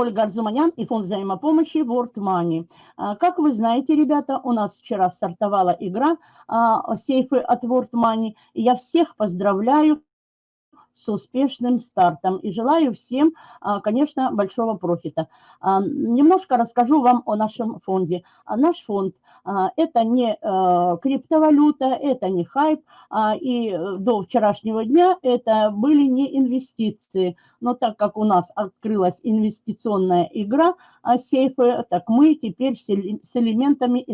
Ольга Арзуманян и фонд взаимопомощи World Money. А, как вы знаете, ребята, у нас вчера стартовала игра а, «Сейфы от World Money». Я всех поздравляю с успешным стартом. И желаю всем, а, конечно, большого профита. А, немножко расскажу вам о нашем фонде. А, наш фонд – это не криптовалюта, это не хайп, и до вчерашнего дня это были не инвестиции. Но так как у нас открылась инвестиционная игра сейфы, так мы теперь с элементами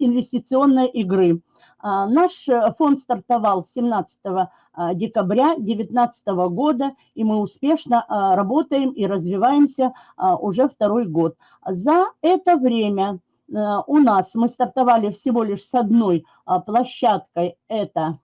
инвестиционной игры. А, наш э, фонд стартовал 17 а, декабря 2019 года, и мы успешно а, работаем и развиваемся уже второй год. За это время э, у нас мы стартовали всего лишь с одной площадкой, это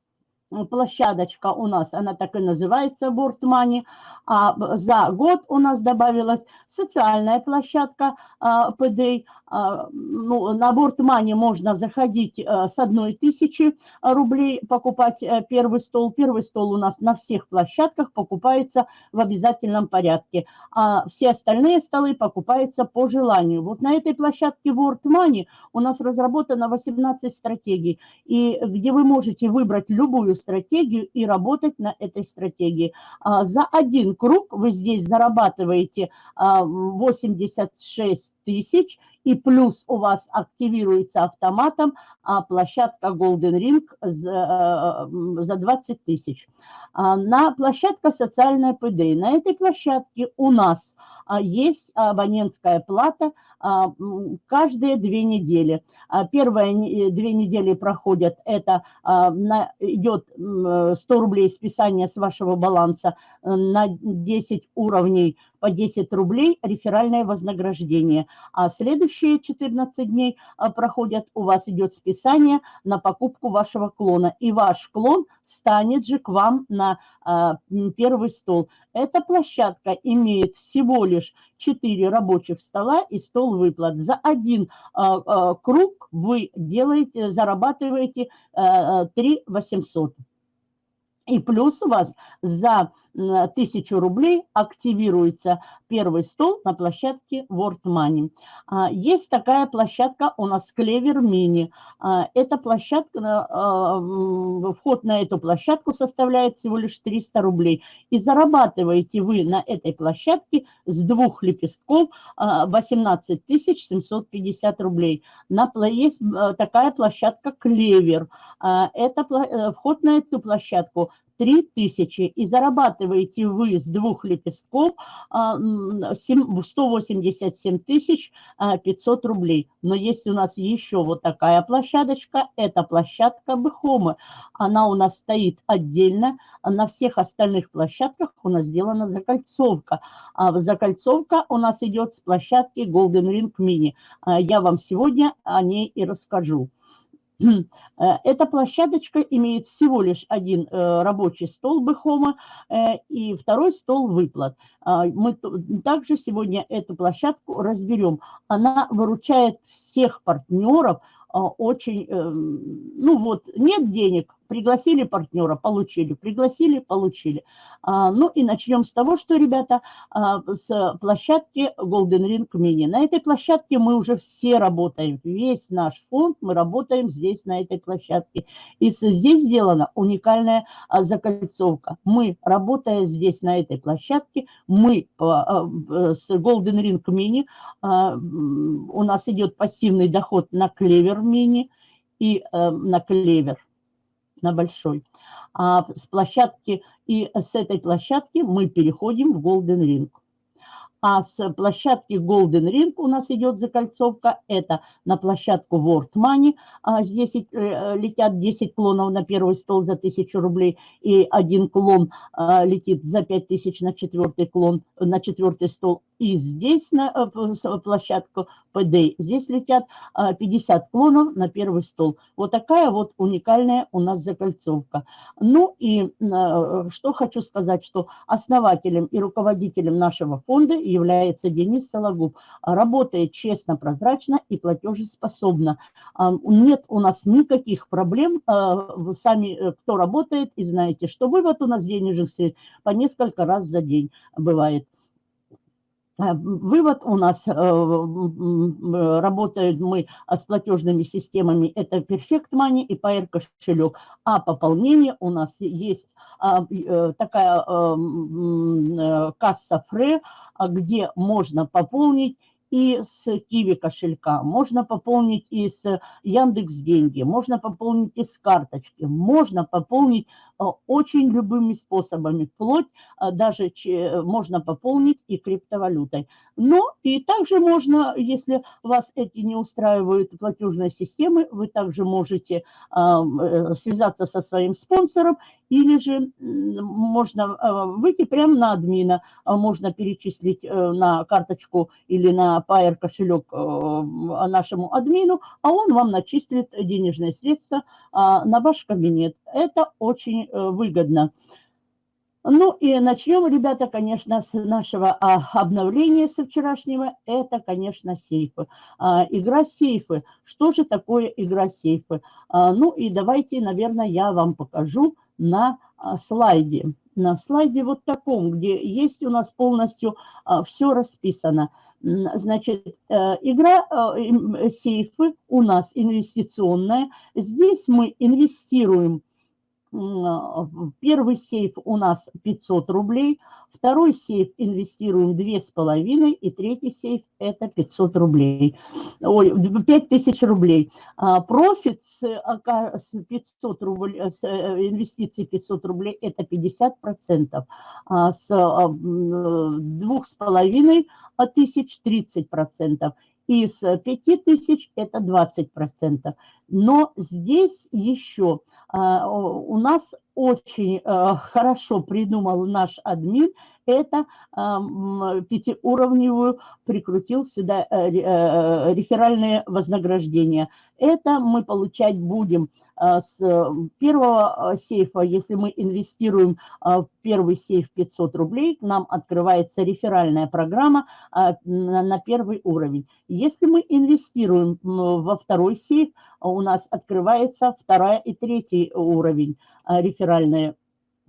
площадочка у нас, она так и называется, Money, а за год у нас добавилась социальная площадка PD. А, ну, на Money можно заходить э, с одной тысячи рублей, покупать э, первый стол. Первый стол у нас на всех площадках покупается в обязательном порядке, а все остальные столы покупаются по желанию. Вот на этой площадке Board Money у нас разработано 18 стратегий, и где вы можете выбрать любую стратегию и работать на этой стратегии. А, за один круг вы здесь зарабатываете 86 а, тысяч, и плюс у вас активируется автоматом а, площадка Golden Ring за, за 20 тысяч. На площадка социальная ПД. На этой площадке у нас есть абонентская плата каждые две недели. Первые две недели проходят, это идет 100 рублей списания с вашего баланса на 10 уровней по 10 рублей реферальное вознаграждение. А следующие 14 дней а, проходят, у вас идет списание на покупку вашего клона. И ваш клон станет же к вам на а, первый стол. Эта площадка имеет всего лишь 4 рабочих стола и стол выплат. За один а, круг вы делаете, зарабатываете 3 800. И плюс у вас за 1000 рублей активируется первый стол на площадке World Money. А, есть такая площадка у нас Клевер Мини. А, эта площадка, а, вход на эту площадку составляет всего лишь 300 рублей. И зарабатываете вы на этой площадке с двух лепестков 18 750 рублей. На, есть такая площадка Клевер. Это э, вход на эту площадку 3000 и зарабатываете вы с двух лепестков 187 тысяч 500 рублей. Но есть у нас еще вот такая площадочка, это площадка Бехомы. Она у нас стоит отдельно, на всех остальных площадках у нас сделана закольцовка. А закольцовка у нас идет с площадки Golden Ring Mini. А я вам сегодня о ней и расскажу. Э, эта площадочка имеет всего лишь один э, рабочий стол Бэхома э, и второй стол выплат. А, мы также сегодня эту площадку разберем. Она выручает всех партнеров очень, ну вот, нет денег, Пригласили партнера, получили, пригласили, получили. А, ну и начнем с того, что, ребята, а, с площадки Golden Ring Mini. На этой площадке мы уже все работаем, весь наш фонд мы работаем здесь, на этой площадке. И здесь сделана уникальная а, закольцовка. Мы, работая здесь, на этой площадке, мы а, с Golden Ring Mini, у нас идет пассивный доход на клевер мини и а, на клевер на большой. А с площадки и с этой площадки мы переходим в Golden Ring. А с площадки Golden Ring у нас идет закольцовка. Это на площадку World Money. А здесь э, летят 10 клонов на первый стол за 1000 рублей. И один клон а, летит за 5000 на четвертый клон, на четвертый стол. И здесь на э, площадку ПД, здесь летят 50 а, клонов на первый стол. Вот такая вот уникальная у нас закольцовка. Ну и а, что хочу сказать, что основателем и руководителем нашего фонда является Денис Сологуб. Работает честно, прозрачно и платежеспособно. А, нет у нас никаких проблем. Сами, э, кто работает, и знаете, что вывод у нас денежных средств по несколько раз за день бывает. Э, вывод у нас, э, работают мы с платежными системами, это Perfect Money и Pair кошелек, а пополнение у нас есть а, э, такая касса Фре, где можно пополнить и с Киви кошелька, можно пополнить и с Яндекс Деньги, можно пополнить и с карточки, можно пополнить э, очень любыми способами, вплоть э, даже можно пополнить и криптовалютой. Но и также можно, если вас эти не устраивают платежные системы, вы также можете э, связаться со своим спонсором или же можно выйти прямо на админа, можно перечислить на карточку или на Pair кошелек э, нашему админу, а он вам начислит денежные средства а, на ваш кабинет. Это очень э, выгодно. Ну и начнем, ребята, конечно, с нашего а, обновления со вчерашнего. Это, конечно, сейфы. А, игра сейфы. Что же такое игра сейфы? Ну и давайте, наверное, я вам покажу на слайде на слайде вот таком, где есть у нас полностью а, все расписано. Значит, э, игра э, сейфы у нас инвестиционная. Здесь мы инвестируем а, первый сейф у нас 500 рублей, второй сейф инвестируем 2,5 и третий сейф это 500 рублей, ой, 5000 рублей. А, профит с 500 рублей, с э, инвестиций 500 рублей это 50%, а с 2,5 тысяч 30% из 5 тысяч это 20%. Но здесь еще а, у нас очень а, хорошо придумал наш админ, это а, пятиуровневую прикрутил сюда э, э, реферальные вознаграждения. Это мы получать будем с первого сейфа, если мы инвестируем в первый сейф 500 рублей, нам открывается реферальная программа на первый уровень. Если мы инвестируем во второй сейф, у нас открывается вторая и третий уровень а, реферальная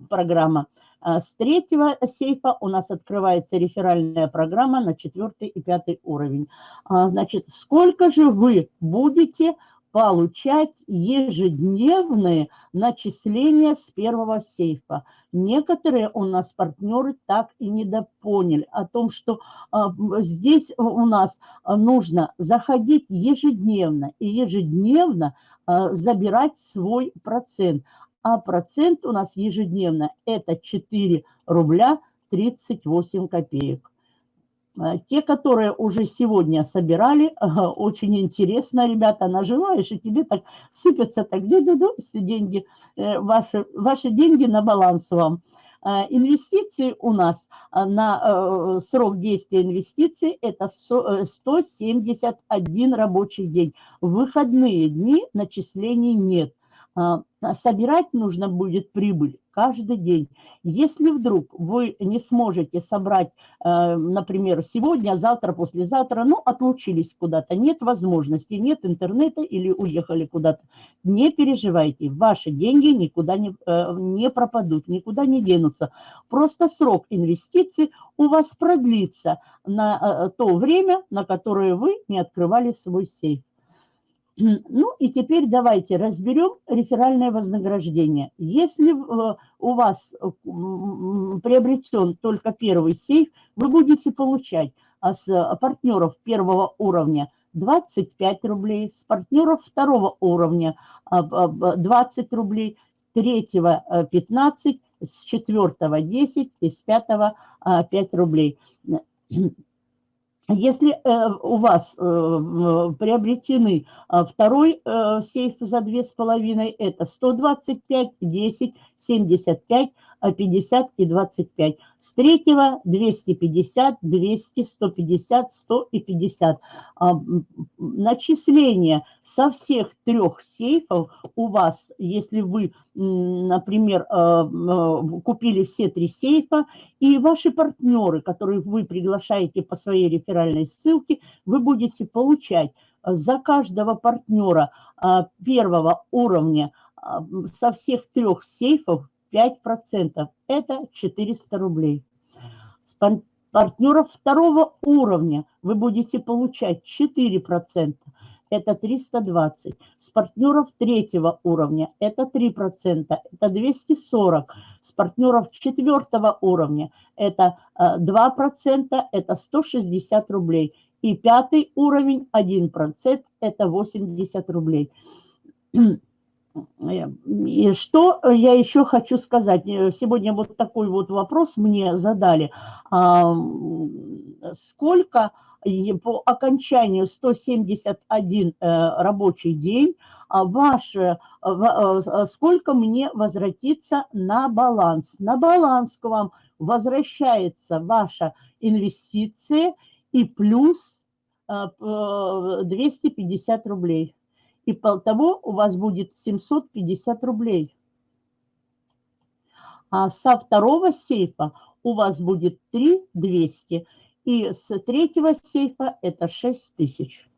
программа. А, с третьего сейфа у нас открывается реферальная программа на четвертый и пятый уровень. А, значит, сколько же вы будете получать ежедневные начисления с первого сейфа. Некоторые у нас партнеры так и не допоняли о том, что а, здесь у нас нужно заходить ежедневно и ежедневно забирать свой процент. А процент у нас ежедневно это 4 рубля 38 копеек. Э, те, которые уже сегодня собирали, очень интересно, ребята, нажимаешь, и тебе так сыпятся так ду-ду-ду все деньги, э, ваши, ваши деньги на баланс вам. Э, инвестиции у нас на срок действия инвестиций это 171 рабочий день. В выходные дни начислений нет. Собирать нужно будет прибыль каждый день. Если вдруг вы не сможете собрать, э, например, сегодня, завтра, послезавтра, ну, отлучились куда-то, нет возможности, нет интернета или уехали куда-то, не переживайте, ваши деньги никуда не, э, не пропадут, никуда не денутся. Просто срок инвестиций у вас продлится на э, то время, на которое вы не открывали свой сейф. Ну и теперь давайте разберем реферальное вознаграждение. Если э, у вас э, приобретен только первый сейф, вы будете получать с партнеров первого уровня 25 рублей, с партнеров второго уровня 20 а, рублей, с третьего 15, э, с четвертого 10 и с пятого 5 рублей. Если э, у вас э, приобретены э, второй э, сейф за 2,5, это 125, 10, 75, 50 и 25. С третьего 250, 200, 150, 100 и 50. А, начисление со всех трех сейфов у вас, если вы, например, а, купили все три сейфа, и ваши партнеры, которые вы приглашаете по своей реферальной ссылке, вы будете получать за каждого партнера первого уровня со всех трех сейфов 5%. Это 400 рублей. партнеров второго уровня вы будете получать 4%, это 320. С партнеров третьего уровня это 3%, это 240. С партнеров четвертого уровня это 2%, э, это 160 рублей. И пятый уровень 1%, это 80 рублей. И что я еще хочу сказать? Сегодня вот такой вот вопрос мне задали. Сколько по окончанию 171 э, рабочий день а ваше, э, сколько мне возвратится на баланс? На баланс к вам возвращается ваша инвестиция и плюс 250 э, рублей и того у вас будет 750 рублей. А со второго сейфа у вас будет 3 200, и с третьего сейфа это 6 тысяч.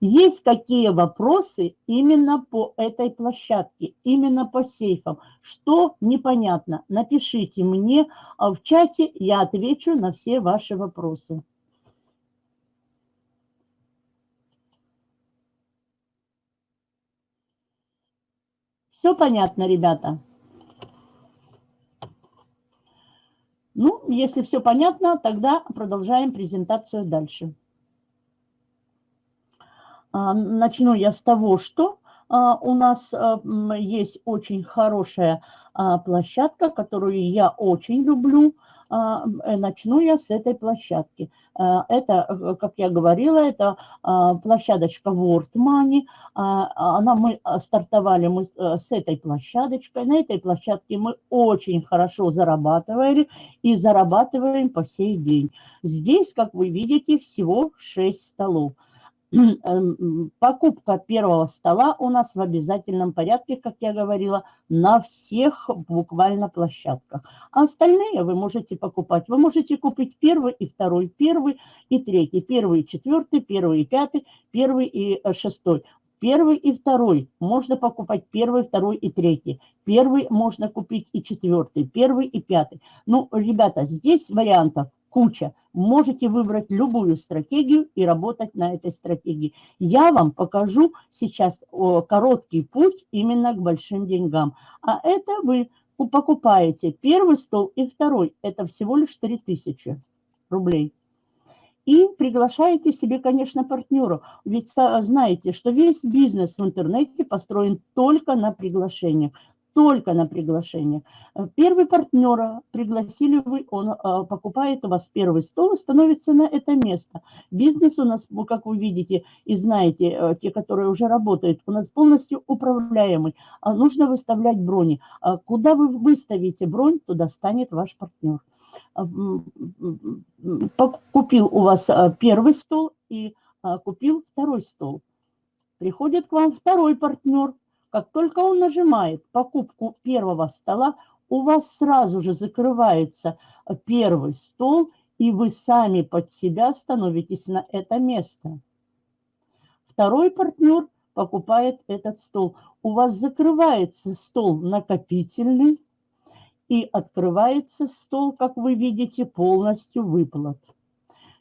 Есть какие вопросы именно по этой площадке, именно по сейфам? Что непонятно? Напишите мне а в чате, я отвечу на все ваши вопросы. Все понятно, ребята? Ну, если все понятно, тогда продолжаем презентацию дальше. А, начну я с того, что а, у нас а, есть очень хорошая площадка, которую я очень люблю. А, э, начну я с этой площадки. А, это, э, как я говорила, это а, площадочка World Money. Она, мы стартовали мы э, с этой площадочкой. На этой площадке мы очень хорошо зарабатывали и зарабатываем по сей день. Здесь, как вы видите, всего 6 столов. Эм, покупка первого стола у нас в обязательном порядке, как я говорила, на всех буквально площадках. А остальные вы можете покупать. Вы можете купить первый и второй, первый и третий, первый и четвертый, первый и пятый, первый и э, шестой. Первый и второй можно покупать первый, второй и третий. Первый можно купить и четвертый, первый и пятый. Ну, ребята, здесь вариантов куча. Можете выбрать любую стратегию и работать на этой стратегии. Я вам покажу сейчас короткий путь именно к большим деньгам. А это вы покупаете первый стол и второй. Это всего лишь 3000 рублей. И приглашаете себе, конечно, партнера. Ведь знаете, что весь бизнес в интернете построен только на приглашениях только на приглашение. Первый партнера пригласили вы, он э, покупает у вас первый стол и становится на это место. Бизнес у нас, как вы видите и знаете, э, те, которые уже работают, у нас полностью управляемый. А нужно выставлять брони. А куда вы выставите бронь, туда станет ваш партнер. Купил у вас первый стол и купил второй стол. Приходит к вам второй партнер, как только он нажимает покупку первого стола, у вас сразу же закрывается первый стол, и вы сами под себя становитесь на это место. Второй партнер покупает этот стол. У вас закрывается стол накопительный и открывается стол, как вы видите, полностью выплат.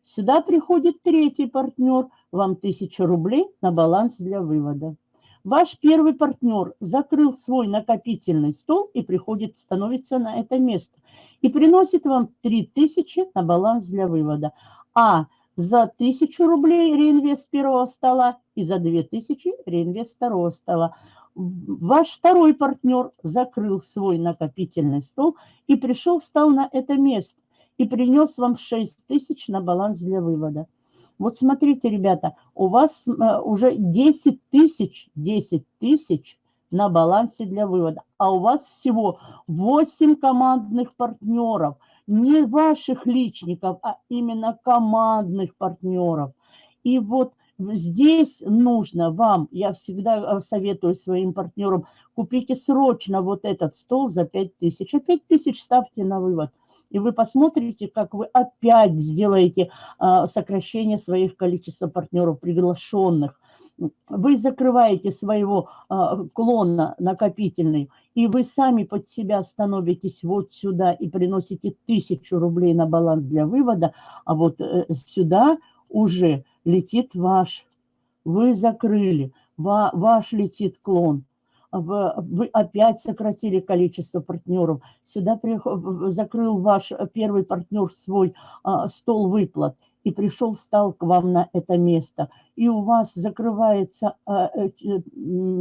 Сюда приходит третий партнер, вам 1000 рублей на баланс для вывода. Ваш первый партнер закрыл свой накопительный стол и приходит, становится на это место. И приносит вам 3000 на баланс для вывода. А за 1000 рублей реинвест первого стола и за 2000 реинвест второго стола. Ваш второй партнер закрыл свой накопительный стол и пришел, встал на это место и принес вам 6000 на баланс для вывода. Вот смотрите, ребята, у вас э, уже 10 тысяч, 10 тысяч на балансе для вывода, а у вас всего 8 командных партнеров, не ваших личников, а именно командных партнеров. И вот здесь нужно вам, я всегда э, советую своим партнерам, купите срочно вот этот стол за 5 тысяч, а 5 тысяч ставьте на вывод – и вы посмотрите, как вы опять сделаете а, сокращение своих количества партнеров приглашенных. вы закрываете своего а, клона накопительный, и вы сами под себя становитесь вот сюда и приносите тысячу рублей на баланс для вывода, а вот э, сюда уже летит ваш. Вы закрыли, ваш летит клон вы опять сократили количество партнеров. Сюда закрыл ваш первый партнер свой а, стол выплат и пришел, стал к вам на это место. И у вас закрывается а, э,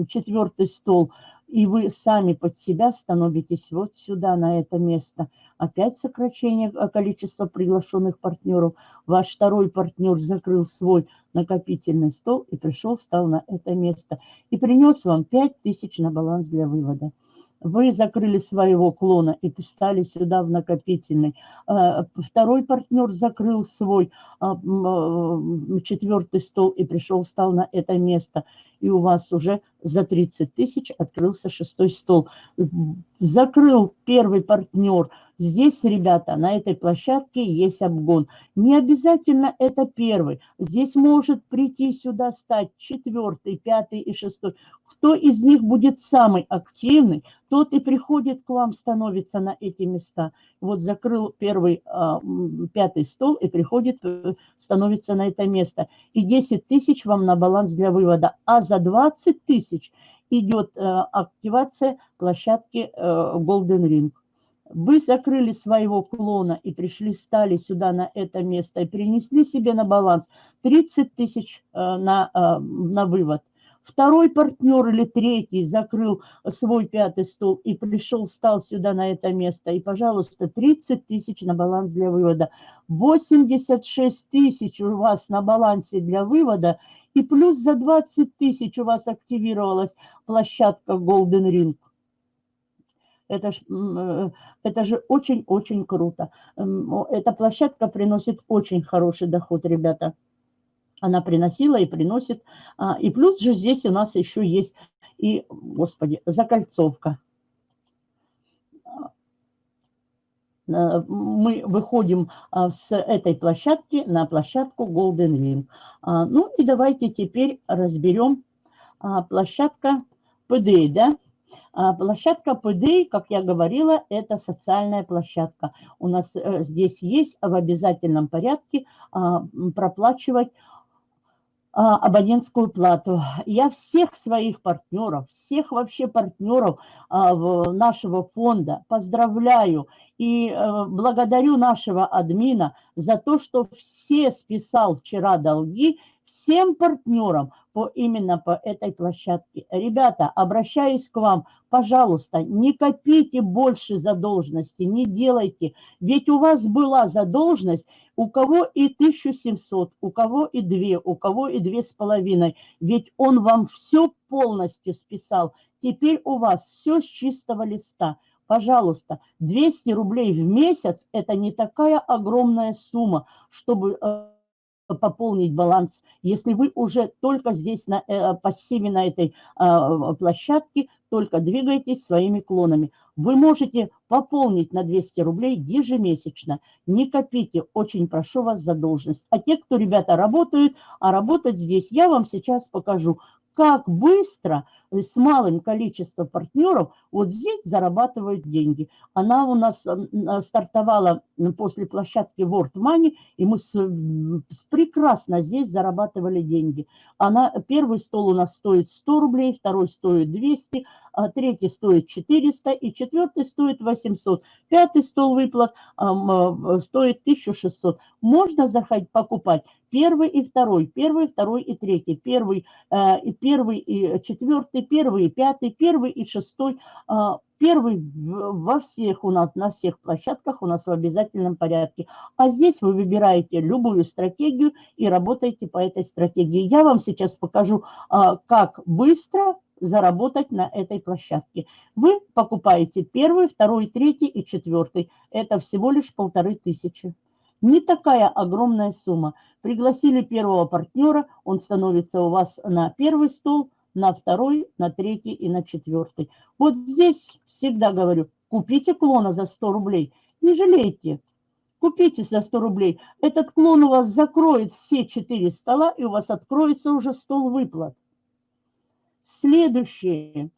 четвертый стол, и вы сами под себя становитесь вот сюда, на это место. Опять сокращение э, количества приглашенных партнеров. Ваш второй партнер закрыл свой накопительный стол и пришел, стал на это место. И принес вам 5000 на баланс для вывода. Вы закрыли своего клона и стали сюда в накопительный. Э, второй партнер закрыл свой а, э, четвертый стол и пришел, стал на это место. И у вас уже за 30 тысяч открылся шестой стол. Закрыл первый партнер Здесь, ребята, на этой площадке есть обгон. Не обязательно это первый. Здесь может прийти сюда стать четвертый, пятый и шестой. Кто из них будет самый активный, тот и приходит к вам, становится на эти места. Вот закрыл первый, а, пятый стол и приходит, э, становится на это место. И 10 тысяч вам на баланс для вывода. А за 20 тысяч идет э, активация площадки э, Golden Ring. Вы закрыли своего клона и пришли, стали сюда на это место и принесли себе на баланс 30 тысяч э, на, э, на вывод. Второй партнер или третий закрыл свой пятый стол и пришел, стал сюда на это место. И, пожалуйста, 30 тысяч на баланс для вывода. 86 тысяч у вас на балансе для вывода. И плюс за 20 тысяч у вас активировалась площадка Golden Ring. Это, ж, э, это же очень-очень круто. Эта площадка приносит очень хороший доход, ребята. Она приносила и приносит. А, и плюс же здесь у нас еще есть и, господи, закольцовка. Э, мы выходим а, с этой площадки на площадку Golden Ring. А, ну и давайте теперь разберем площадка PDA, да? А, площадка ПД, как я говорила, это социальная площадка. У нас э, здесь есть в обязательном порядке а, проплачивать а, абонентскую плату. Я всех своих партнеров, всех вообще партнеров нашего фонда поздравляю и э, благодарю нашего админа за то, что все списал вчера долги всем партнерам по, именно по этой площадке. Ребята, обращаюсь к вам, пожалуйста, не копите больше задолженности, не делайте. Ведь у вас была задолженность, у кого и 1700, у кого и 2, у кого и 2,5. Ведь он вам все полностью списал. Теперь у вас все с чистого листа. Пожалуйста, 200 рублей в месяц – это не такая огромная сумма, чтобы э, пополнить баланс. Если вы уже только здесь на э, пассиве на этой э, площадке, только двигаетесь своими клонами. Вы можете пополнить на 200 рублей ежемесячно. Не копите, очень прошу вас задолженность. А те, кто, ребята, работают, а работать здесь, я вам сейчас покажу, как быстро с малым количеством партнеров вот здесь зарабатывают деньги. Она у нас стартовала после площадки World Money, и мы с, прекрасно здесь зарабатывали деньги. Она, первый стол у нас стоит 100 рублей, второй стоит 200, а третий стоит 400 и четвертый стоит 800. Пятый стол выплат а, стоит 1600. Можно заходить покупать первый и второй, первый, второй и третий, первый, э, первый и четвертый, первый и пятый, первый и шестой, а, первый во всех у нас, на всех площадках у нас в обязательном порядке. А здесь вы выбираете любую стратегию и работаете по этой стратегии. Я вам сейчас покажу, а, как быстро заработать на этой площадке. Вы покупаете первый, второй, третий и четвертый. Это всего лишь полторы тысячи. Не такая огромная сумма. Пригласили первого партнера, он становится у вас на первый стол, на второй, на третий и на четвертый. Вот здесь всегда говорю, купите клона за 100 рублей, не жалейте. Купите за 100 рублей. Этот клон у вас закроет все четыре стола, и у вас откроется уже стол выплат. Следующий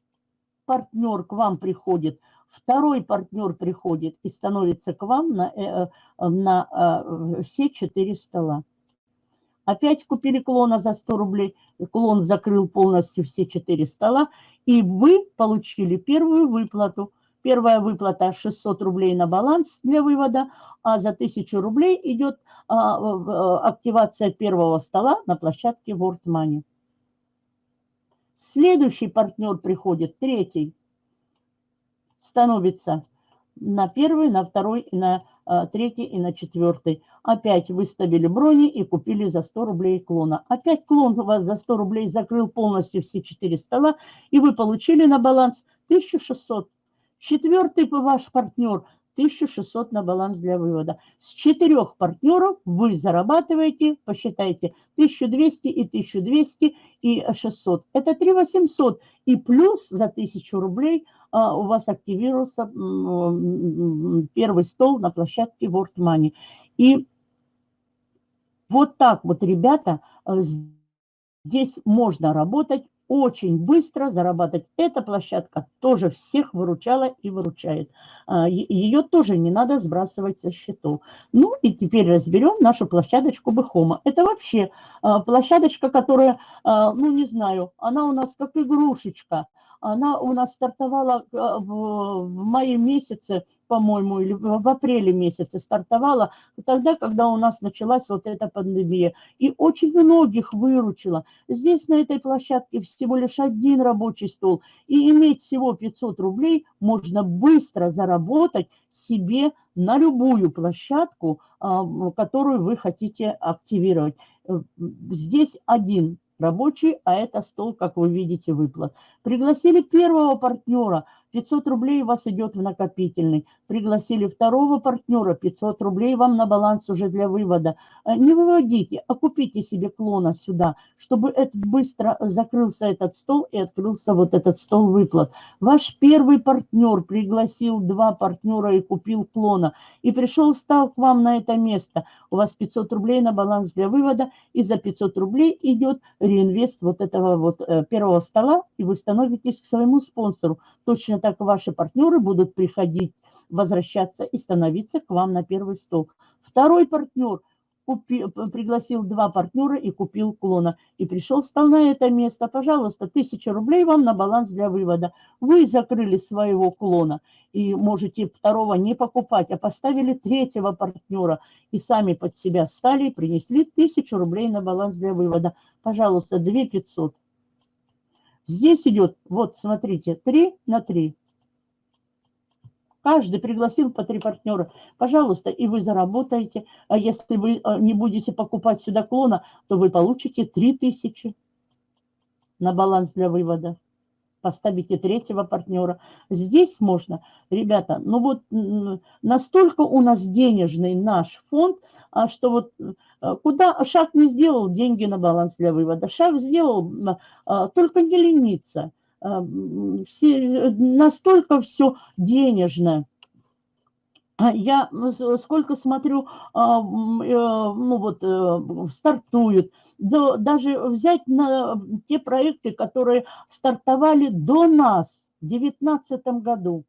партнер к вам приходит, второй партнер приходит и становится к вам на, э, э, на все четыре стола. Опять купили клона за 100 рублей, клон закрыл полностью все четыре стола, и вы получили первую выплату. Первая выплата 600 рублей на баланс для вывода, а за 1000 рублей идет а, активация первого стола на площадке World Money. Следующий партнер приходит, третий, становится на первый, на второй и на третий и на четвертый. Опять выставили брони и купили за 100 рублей клона. Опять клон у вас за 100 рублей закрыл полностью все четыре стола, и вы получили на баланс 1600. Четвертый ваш партнер 1600 на баланс для вывода. С четырех партнеров вы зарабатываете, посчитайте, 1200 и 1200 и 600. Это 3800. И плюс за 1000 рублей а, у вас активировался первый стол на площадке World Money. И вот так вот, ребята, э, здесь можно работать очень быстро зарабатывать. Эта площадка тоже всех выручала и выручает. А, Ее тоже не надо сбрасывать со счетов. Ну и теперь разберем нашу площадочку Бехома. Это вообще а, площадочка, которая, а, ну не знаю, она у нас как игрушечка она у нас стартовала э, в мае месяце, по-моему, или в апреле месяце стартовала, тогда, когда у нас началась вот эта пандемия. И очень многих выручила. Здесь на этой площадке всего лишь один рабочий стол. И иметь всего 500 рублей можно быстро заработать себе на любую площадку, а, которую вы хотите активировать. Э, здесь один рабочий, а это стол, как вы видите, выплат. Пригласили первого партнера, 500 рублей у вас идет в накопительный. Пригласили второго партнера, 500 рублей вам на баланс уже для вывода. Э, не выводите, а купите себе клона сюда, чтобы это быстро закрылся этот стол и открылся вот этот стол выплат. Ваш первый партнер пригласил два партнера и купил клона. И пришел, стал к вам на это место. У вас 500 рублей на баланс для вывода, и за 500 рублей идет реинвест вот этого вот э, первого стола, и вы становитесь к своему спонсору. Точно так ваши партнеры будут приходить, возвращаться и становиться к вам на первый стол. Второй партнер – купи, пригласил два партнера и купил клона. И пришел, стал на это место. Пожалуйста, тысяча рублей вам на баланс для вывода. Вы закрыли своего клона и можете второго не покупать, а поставили третьего партнера и сами под себя стали и принесли тысячу рублей на баланс для вывода. Пожалуйста, 2 500. Здесь идет, вот смотрите, 3 на 3. Каждый пригласил по три партнера. Пожалуйста, и вы заработаете. А если вы э, не будете покупать сюда клона, то вы получите 3000 на баланс для вывода. Поставите третьего партнера. Здесь можно, ребята, ну вот настолько у нас денежный наш фонд, а что вот э, куда шаг не сделал, деньги на баланс для вывода. Шаг сделал, а, только не лениться все, настолько все денежное. А я сколько смотрю, а, э, ну вот, э, стартуют, даже взять на те проекты, которые стартовали до нас в 2019 году,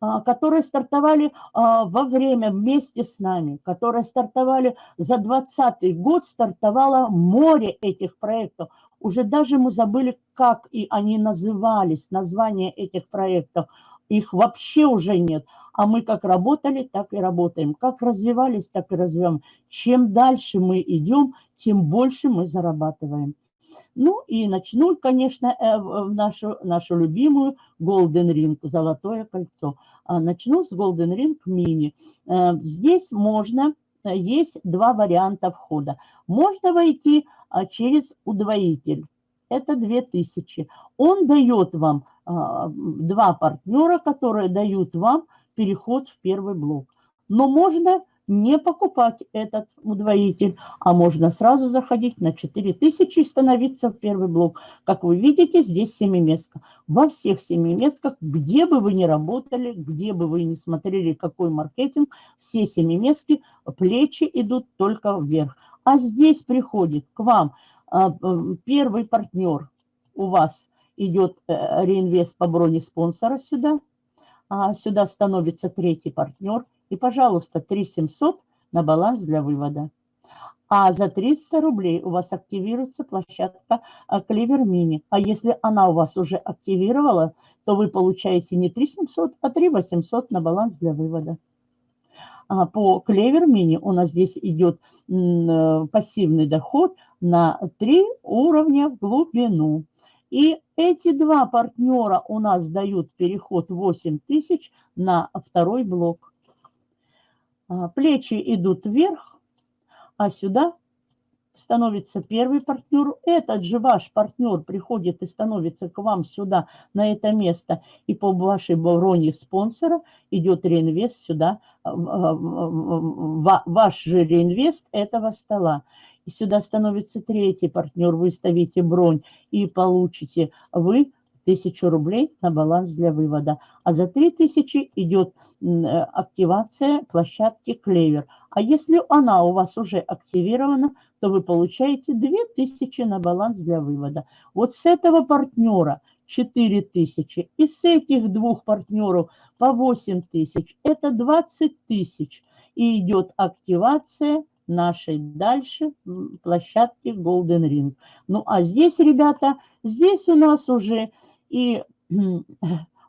а, которые стартовали во время вместе с нами, которые стартовали за 2020 год, стартовало море этих проектов уже даже мы забыли, как и они назывались, название этих проектов. Их вообще уже нет. А мы как работали, так и работаем. Как развивались, так и развиваем. Чем дальше мы идем, тем больше мы зарабатываем. Ну и начну, конечно, э, нашу, нашу любимую Golden Ring, золотое кольцо. А начну с Golden Ring Mini. Э, здесь можно есть два варианта входа. Можно войти а, через удвоитель. Это 2000. Он дает вам а, два партнера, которые дают вам переход в первый блок. Но можно не покупать этот удвоитель, а можно сразу заходить на 4000 и становиться в первый блок. Как вы видите, здесь семиместка. Во всех семиместках, где бы вы ни работали, где бы вы ни смотрели, какой маркетинг, все семиместки, плечи идут только вверх. А здесь приходит к вам а, первый партнер у вас идет э, реинвест по броне спонсора сюда, а сюда становится третий партнер, и, пожалуйста, 3700 на баланс для вывода. А за 300 рублей у вас активируется площадка Клевер Мини. А если она у вас уже активировала, то вы получаете не 3700, а 3800 на баланс для вывода. А по Клевер Мини у нас здесь идет э, пассивный доход на 3 уровня в глубину. И эти два партнера у нас дают переход 8 тысяч на второй блок. А, плечи идут вверх, а сюда становится первый партнер. Этот же ваш партнер приходит и становится к вам сюда, на это место. И по вашей броне спонсора идет реинвест сюда, ваш же реинвест этого стола. И сюда становится третий партнер, вы ставите бронь и получите вы тысячу рублей на баланс для вывода. А за 3000 идет активация площадки Клевер. А если она у вас уже активирована, то вы получаете 2000 на баланс для вывода. Вот с этого партнера 4000 и с этих двух партнеров по 8000. Это 20 тысяч. И идет активация нашей дальше площадки Golden Ring. Ну а здесь, ребята, здесь у нас уже и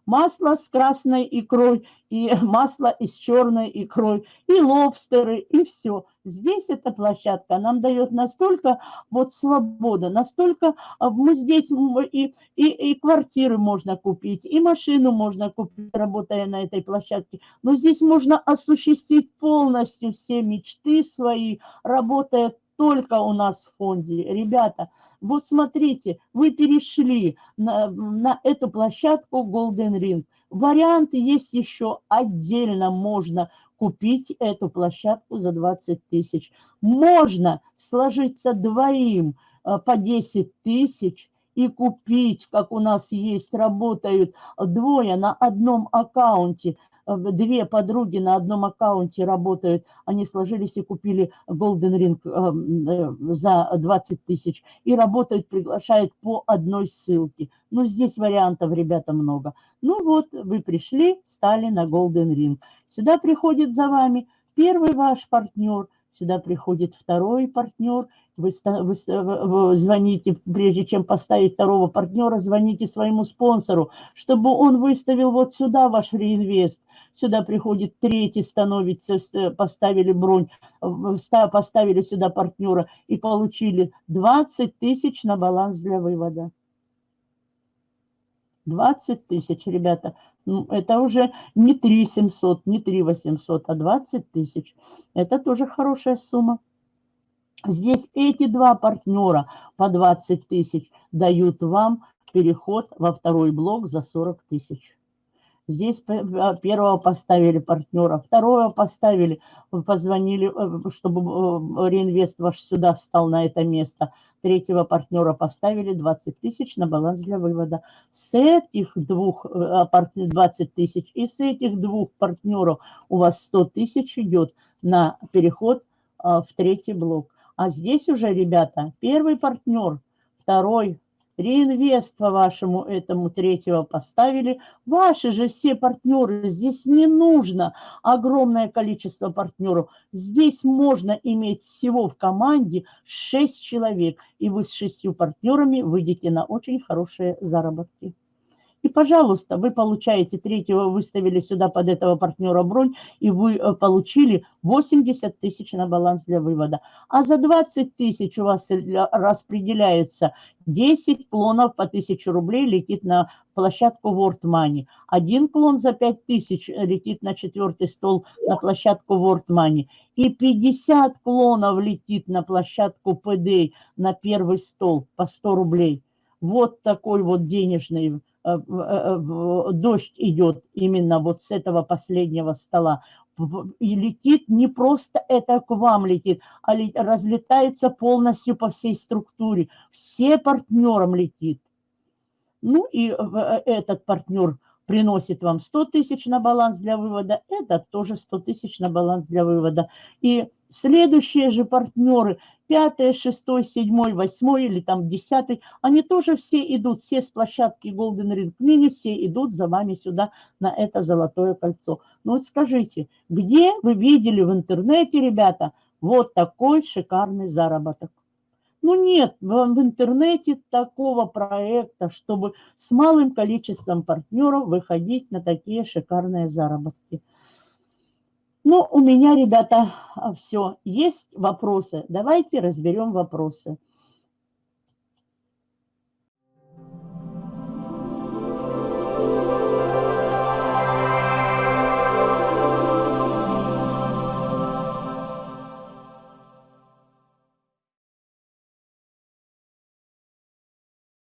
масло с красной икрой, и масло с черной икрой, и лобстеры, и все. Здесь эта площадка нам дает настолько вот свобода, настолько а, мы здесь и, и, и квартиры можно купить, и машину можно купить, работая на этой площадке. Но здесь можно осуществить полностью все мечты свои, работая только у нас в фонде. Ребята, вот смотрите, вы перешли на, на эту площадку Golden Ring. Варианты есть еще отдельно, можно купить эту площадку за 20 тысяч. Можно сложиться двоим э, по 10 тысяч и купить, как у нас есть, работают двое на одном аккаунте – две подруги на одном аккаунте работают, они сложились и купили Golden Ring эм, э, за 20 тысяч и работают, приглашают по одной ссылке. Ну, здесь вариантов, ребята, много. Ну вот, вы пришли, стали на Golden Ring. Сюда приходит за вами первый ваш партнер, сюда приходит второй партнер, вы, вы, вы звоните, прежде чем поставить второго партнера, звоните своему спонсору, чтобы он выставил вот сюда ваш реинвест. Сюда приходит третий, становится, поставили бронь, поставили сюда партнера и получили 20 тысяч на баланс для вывода. 20 тысяч, ребята, ну, это уже не 3 700, не 3 800, а 20 тысяч. Это тоже хорошая сумма. Здесь эти два партнера по 20 тысяч дают вам переход во второй блок за 40 тысяч. Здесь а, первого поставили партнера, второго поставили, позвонили, э, чтобы э, реинвест ваш сюда стал на это место. Третьего партнера поставили 20 тысяч на баланс для вывода. С этих двух 20 э, тысяч и с этих двух партнеров у вас 100 тысяч идет на переход в третий блок. А здесь уже, ребята, первый партнер, второй, реинвест по вашему этому третьего поставили. Ваши же все партнеры, здесь не нужно огромное количество партнеров. Здесь можно иметь всего в команде 6 человек, и вы с шестью партнерами выйдете на очень хорошие заработки. И, пожалуйста, вы получаете третьего, выставили сюда под этого партнера бронь, и вы э, получили 80 тысяч на баланс для вывода. А за 20 тысяч у вас распределяется 10 клонов по 1000 рублей летит на площадку World Money. Один клон за 5 тысяч летит на четвертый стол на площадку World Money. И 50 клонов летит на площадку PD на первый стол по 100 рублей. Вот такой вот денежный Э, э, дождь идет именно вот с этого последнего стола, и летит не просто это к вам летит, а разлетается полностью по всей структуре. Все партнерам летит. Ну и э, этот партнер приносит вам 100 тысяч на баланс для вывода, этот тоже 100 тысяч на баланс для вывода. И следующие же партнеры пятый, шестой, седьмой, восьмой или там десятый, они тоже все идут, все с площадки Golden Ring Mini, все идут за вами сюда на это золотое кольцо. Ну вот скажите, где вы видели в интернете, ребята, вот такой шикарный заработок? Ну нет в интернете такого проекта, чтобы с малым количеством партнеров выходить на такие шикарные заработки. Ну, у меня, ребята, все. Есть вопросы? Давайте разберем вопросы.